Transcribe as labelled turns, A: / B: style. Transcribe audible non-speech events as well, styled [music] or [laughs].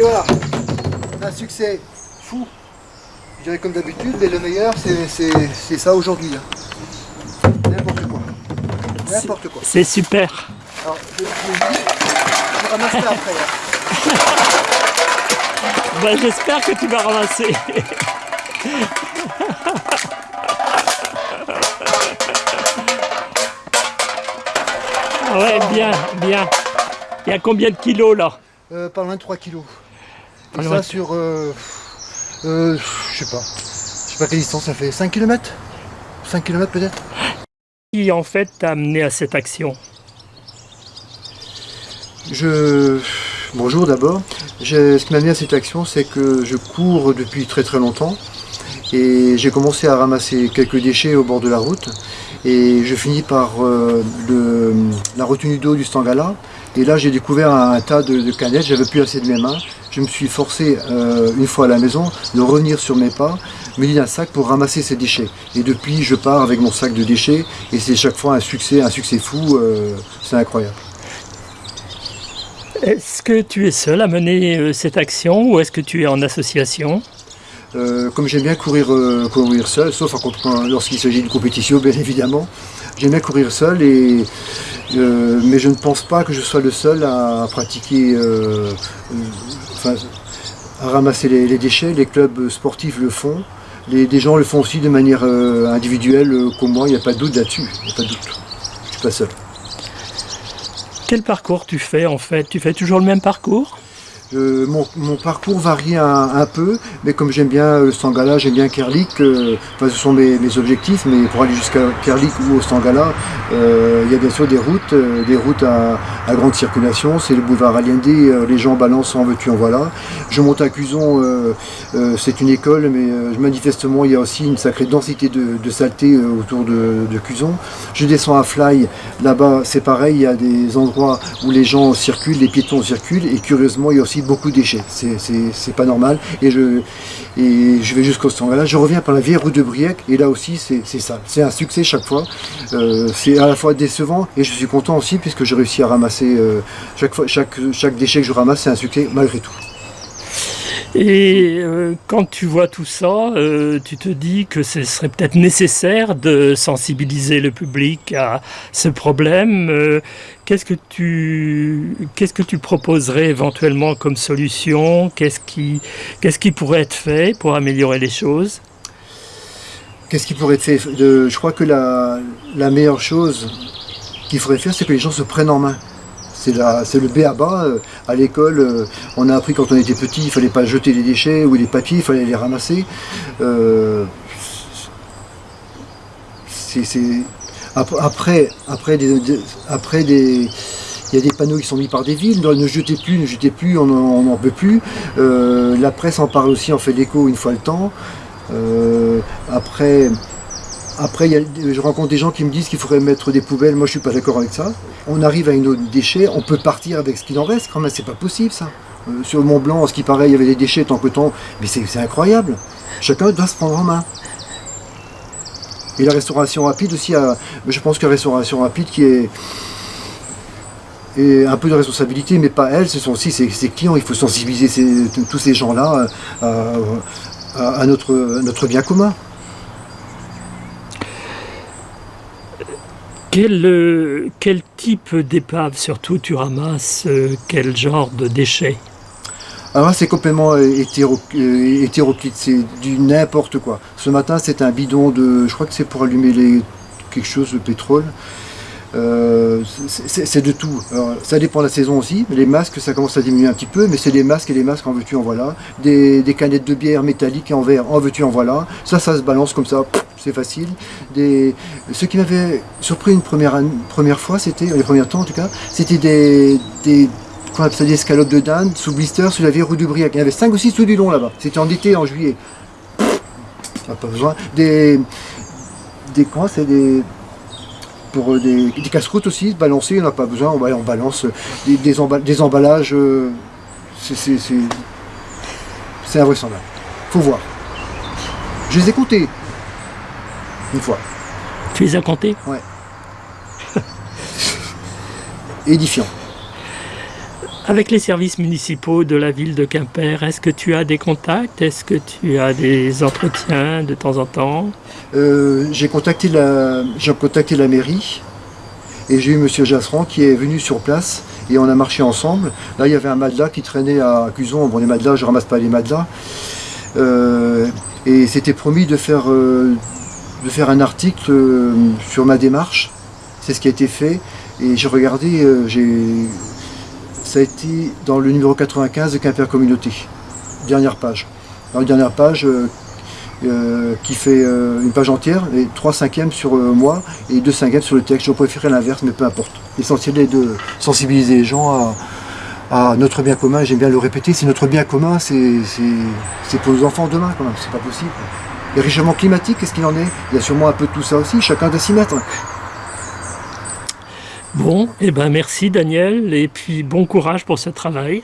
A: Et voilà, un succès fou, je dirais comme d'habitude, mais le meilleur c'est ça aujourd'hui. hein. N'importe quoi. N'importe quoi.
B: C'est super.
A: Alors, je, je, je ramasse ça après. hein. [laughs]
B: Ben, J'espère que tu vas ramasser. [laughs] Ouais, bien, bien. Il y a combien de kilos là?
A: Euh, pas loin de 3 kilos. Et ça sur, euh, euh, je sais pas, je sais pas quelle distance ça fait, 5 km 5 km peut-être?
B: Qui en fait t'a amené à cette action?
A: Je... Bonjour d'abord. Ce qui m'a amené à cette action, c'est que je cours depuis très très longtemps et j'ai commencé à ramasser quelques déchets au bord de la route et je finis par euh, le- la retenue d'eau du Stangala et là j'ai découvert un, tas de, de canettes, j'avais plus assez de mes mains. Je me suis forcé euh, une fois à la maison de revenir sur mes pas, me d'un sac pour ramasser ces déchets. Et depuis je pars avec mon sac de déchets et c'est chaque fois un succès, un succès fou, euh, c'est incroyable.
B: Est-ce que tu es seul à mener euh, cette action ou est-ce que tu es en association?
A: Comme j'aime bien courir, courir seul, sauf lorsqu'il s'agit de compétition, bien évidemment, j'aime bien courir seul, et, euh, mais je ne pense pas que je sois le seul à pratiquer, euh, euh, enfin, à ramasser les, déchets. Les clubs sportifs le font, les, des gens le font aussi de manière individuelle, comme moi, il n'y a pas de doute là-dessus, il n'y a pas de doute. Je suis pas seul.
B: Quel parcours tu fais en fait? Tu fais toujours le même parcours?
A: Euh, mon, parcours varie un, peu, mais comme j'aime bien euh, le Stangala, j'aime bien Kerlik, euh, enfin, ce sont mes, objectifs, mais pour aller jusqu'à Kerlik ou au Stangala, euh, il y a bien sûr des routes, euh, des routes à, grande circulation, c'est le boulevard Allende, euh, les gens balancent en veux-tu en voilà. Je monte à Cuson, euh, euh, c'est une école, mais euh, manifestement il y a aussi une sacrée densité de, saleté euh, autour de, de Cuson. Je descends à Fly, là-bas c'est pareil, il y a des endroits où les gens circulent, les piétons circulent, et curieusement il y a aussi beaucoup de déchets, c'est- pas normal. Et je, vais jusqu'au Stangala, je reviens par la vieille route de Briec, et là aussi c'est c'est ça, c'est un succès chaque fois. Euh, c'est à la fois décevant, et je suis content aussi, puisque j'ai réussi à ramasser, euh, chaque, fois, chaque, chaque déchet que je ramasse, c'est un succès malgré tout.
B: Et euh, quand tu vois tout ça, euh, tu te dis que ce serait peut-être nécessaire de sensibiliser le public à ce problème. Euh, Qu'est-ce que tu qu'est-ce que tu proposerais éventuellement comme solution? Qu'est-ce qui qu'est-ce qui pourrait être fait pour améliorer les choses?
A: Qu'est-ce qui pourrait être fait? Je crois que la, la meilleure chose qu'il faudrait faire, c'est que les gens se prennent en main. C'est le B à bas. euh, À l'école, euh, on a appris quand on était petit, il fallait pas jeter les déchets ou les papiers, il fallait les ramasser. Euh, après, après, après des, il y a des panneaux qui sont mis par des villes, ne jetez plus, ne jetez plus, on n'en peut plus. La presse en parle aussi, en fait l'écho une fois le temps. Après, après je rencontre des gens qui me disent qu'il faudrait mettre des poubelles. Moi, je suis pas d'accord avec ça. On arrive à une autre déchet, on peut partir avec ce qu'il en reste. Quand même, c'est pas possible ça. Euh, sur Mont Blanc, ce qui paraît, il y avait des déchets tant que temps. Mais c'est incroyable. Chacun doit se prendre en main. Et la restauration rapide aussi, je pense que la restauration rapide qui est, un peu de responsabilité, mais pas elle, ce sont aussi ses, clients. Il faut sensibiliser tous ces gens-là euh, à notre bien commun.
B: Quel, euh, quel type d'épave surtout tu ramasses euh, Quel genre de déchets?
A: Alors là, c'est complètement euh, hétéro- hétéroclite, c'est du n'importe quoi. Ce matin, c'est un bidon de, je crois que c'est pour allumer les, quelque chose de pétrole. C'est- de tout. Ça dépend de la saison aussi. Les masques, ça commence à diminuer un petit peu, mais c'est des masques et les masques en veux-tu en voilà. Des, des canettes de bière métalliques en verre, en veux-tu en voilà. Ça, ça se balance comme ça, c'est facile. Ce qui m'avait surpris une première, première fois, c'était, les premiers temps en tout cas, c'était des, des ça escalopes de dinde sous blister sur la rue du Briac. Il y en avait 5 ou 6 tout du long là-bas. C'était en été, en juillet. Pas besoin. Des. Des. C'est des. Pour euh, des, des casse-croûtes aussi, balancer, on n'a pas besoin. On, balance euh, des, des, emba- des emballages. euh, c'est invraisemblable. Faut voir. Je les ai comptés. Une fois.
B: Tu les as comptés [laughs]
A: Édifiant.
B: Avec les services municipaux de la ville de Quimper, est-ce que tu as des contacts? Est-ce que tu as des entretiens de temps en temps?
A: Euh, J'ai contacté, la, contacté la mairie et j'ai eu M. Jasseran qui est venu sur place et on a marché ensemble. Là, il y avait un matelas qui traînait à Cuson. Bon, les matelas, je ramasse pas les matelas. Euh, et c'était promis de faire, euh, de faire un article sur ma démarche. C'est ce qui a été fait. Et j'ai regardé, j'ai ça a été dans le numéro 95 de Quimper Communauté. Dernière page. Dans la dernière page, euh, euh, qui fait euh, une page entière, et 3 cinquièmes sur moi et 2 cinquièmes sur le texte. Je préférais l'inverse, mais peu importe. L'essentiel est de sensibiliser les gens à, notre bien commun. J'aime bien le répéter, c'est notre bien commun, c'est pour nos enfants demain quand même, c'est pas possible. Le réchauffement climatique, qu'est-ce qu'il en est? Il y a sûrement un peu de tout ça aussi, chacun doit s'y mettre.
B: Bon, et eh ben merci Daniel, et puis bon courage pour ce travail.